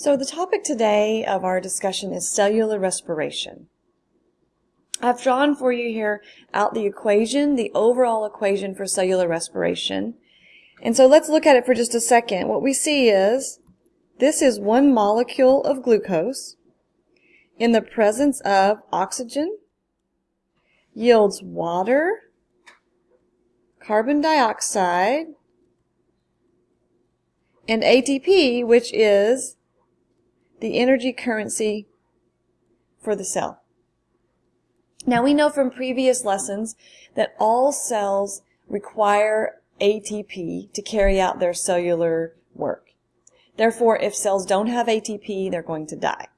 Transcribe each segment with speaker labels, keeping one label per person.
Speaker 1: So the topic today of our discussion is cellular respiration. I've drawn for you here out the equation, the overall equation for cellular respiration. And so let's look at it for just a second. What we see is this is one molecule of glucose in the presence of oxygen yields water, carbon dioxide, and ATP, which is the energy currency for the cell. Now we know from previous lessons that all cells require ATP to carry out their cellular work. Therefore, if cells don't have ATP, they're going to die.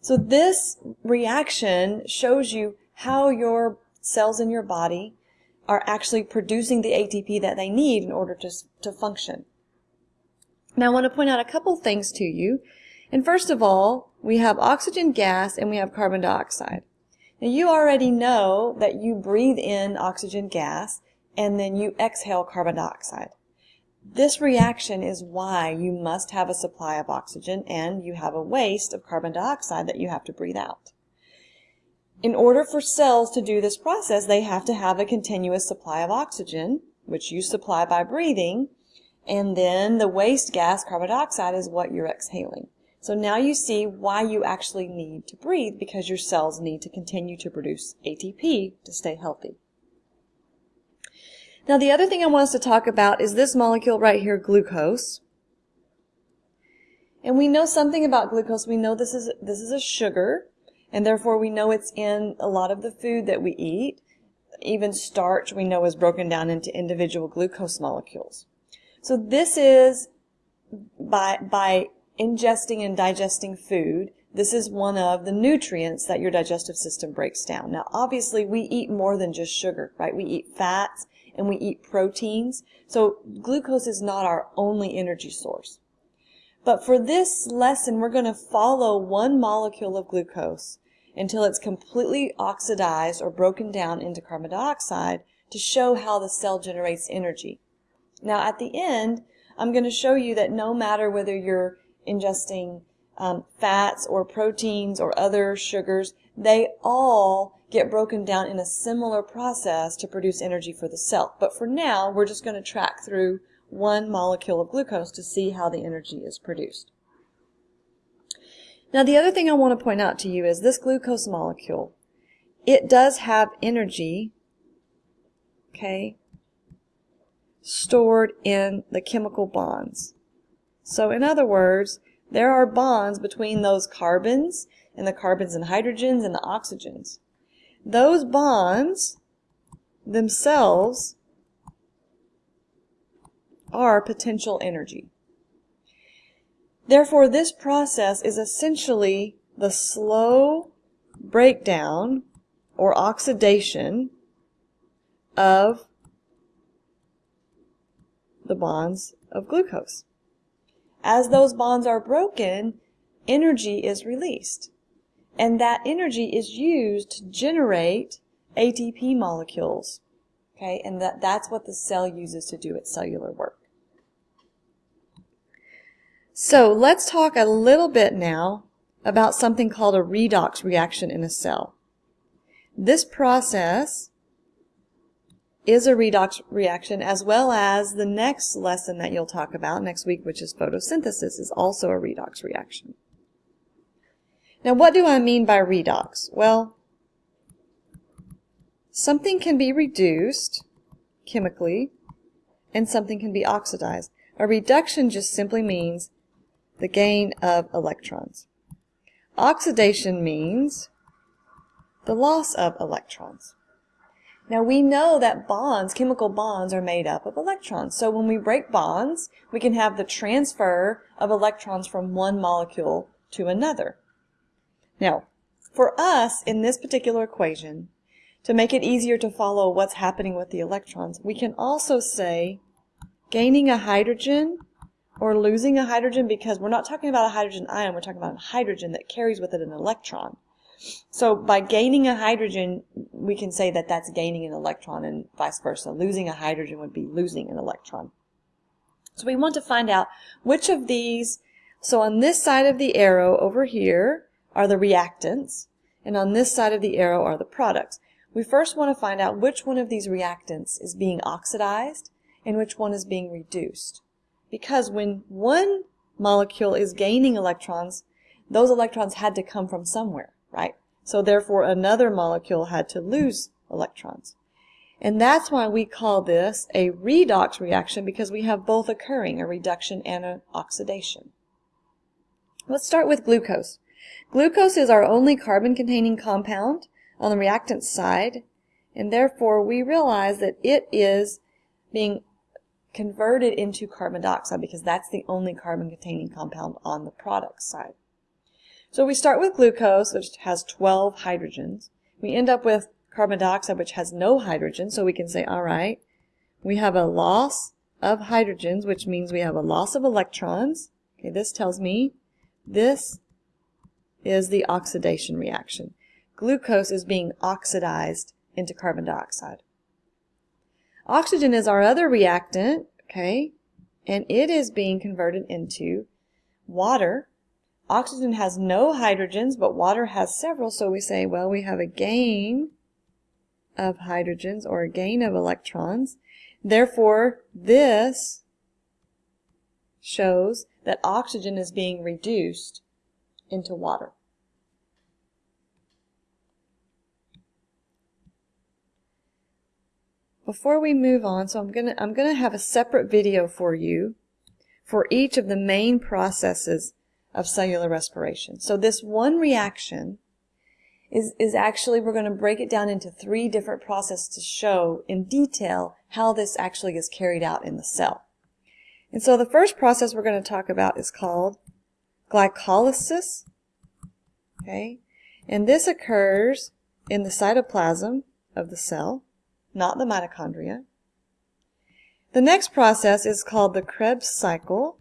Speaker 1: So this reaction shows you how your cells in your body are actually producing the ATP that they need in order to, to function. Now I want to point out a couple things to you. And first of all, we have oxygen gas and we have carbon dioxide. Now you already know that you breathe in oxygen gas and then you exhale carbon dioxide. This reaction is why you must have a supply of oxygen and you have a waste of carbon dioxide that you have to breathe out. In order for cells to do this process, they have to have a continuous supply of oxygen, which you supply by breathing, and then the waste gas, carbon dioxide, is what you're exhaling. So now you see why you actually need to breathe because your cells need to continue to produce ATP to stay healthy. Now the other thing I want us to talk about is this molecule right here, glucose. And we know something about glucose. We know this is, this is a sugar, and therefore we know it's in a lot of the food that we eat. Even starch we know is broken down into individual glucose molecules. So this is by, by ingesting and digesting food, this is one of the nutrients that your digestive system breaks down. Now, obviously, we eat more than just sugar, right? We eat fats and we eat proteins. So glucose is not our only energy source. But for this lesson, we're going to follow one molecule of glucose until it's completely oxidized or broken down into carbon dioxide to show how the cell generates energy. Now, at the end, I'm going to show you that no matter whether you're ingesting um, fats or proteins or other sugars, they all get broken down in a similar process to produce energy for the cell. But for now, we're just going to track through one molecule of glucose to see how the energy is produced. Now the other thing I want to point out to you is this glucose molecule, it does have energy, okay, stored in the chemical bonds. So in other words, there are bonds between those carbons and the carbons and hydrogens and the oxygens. Those bonds themselves are potential energy. Therefore, this process is essentially the slow breakdown or oxidation of the bonds of glucose. As those bonds are broken, energy is released. And that energy is used to generate ATP molecules. Okay, and that, that's what the cell uses to do its cellular work. So let's talk a little bit now about something called a redox reaction in a cell. This process is a redox reaction as well as the next lesson that you'll talk about next week, which is photosynthesis, is also a redox reaction. Now, what do I mean by redox? Well, something can be reduced chemically and something can be oxidized. A reduction just simply means the gain of electrons. Oxidation means the loss of electrons. Now we know that bonds, chemical bonds, are made up of electrons. So when we break bonds, we can have the transfer of electrons from one molecule to another. Now, for us, in this particular equation, to make it easier to follow what's happening with the electrons, we can also say gaining a hydrogen or losing a hydrogen because we're not talking about a hydrogen ion, we're talking about a hydrogen that carries with it an electron. So by gaining a hydrogen, we can say that that's gaining an electron and vice versa. Losing a hydrogen would be losing an electron. So we want to find out which of these So on this side of the arrow over here are the reactants, and on this side of the arrow are the products. We first want to find out which one of these reactants is being oxidized and which one is being reduced. Because when one molecule is gaining electrons, those electrons had to come from somewhere, right? So therefore another molecule had to lose electrons. And that's why we call this a redox reaction because we have both occurring, a reduction and an oxidation. Let's start with glucose. Glucose is our only carbon-containing compound on the reactant side, and therefore we realize that it is being converted into carbon dioxide because that's the only carbon-containing compound on the product side. So we start with glucose, which has 12 hydrogens. We end up with carbon dioxide, which has no hydrogen, so we can say, all right, we have a loss of hydrogens, which means we have a loss of electrons. Okay, this tells me this is the oxidation reaction. Glucose is being oxidized into carbon dioxide. Oxygen is our other reactant, okay, and it is being converted into water. Oxygen has no hydrogens, but water has several, so we say, well, we have a gain of hydrogens or a gain of electrons. Therefore, this shows that oxygen is being reduced into water. Before we move on, so I'm gonna I'm gonna have a separate video for you for each of the main processes of cellular respiration. So this one reaction is, is actually, we're going to break it down into three different processes to show in detail how this actually is carried out in the cell. And so the first process we're going to talk about is called glycolysis. Okay, and this occurs in the cytoplasm of the cell not the mitochondria. The next process is called the Krebs cycle,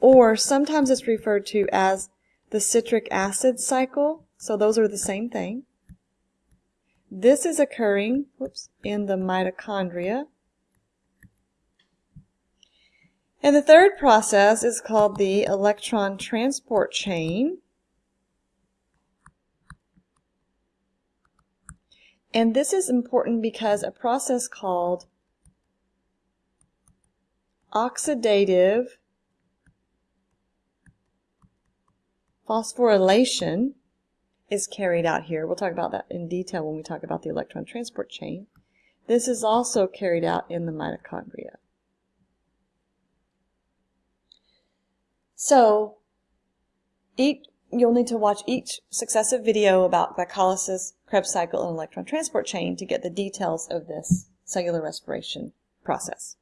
Speaker 1: or sometimes it's referred to as the citric acid cycle. So those are the same thing. This is occurring whoops, in the mitochondria. And the third process is called the electron transport chain. And this is important because a process called oxidative phosphorylation is carried out here. We'll talk about that in detail when we talk about the electron transport chain. This is also carried out in the mitochondria. So, each, you'll need to watch each successive video about glycolysis, Krebs cycle, and electron transport chain to get the details of this cellular respiration process.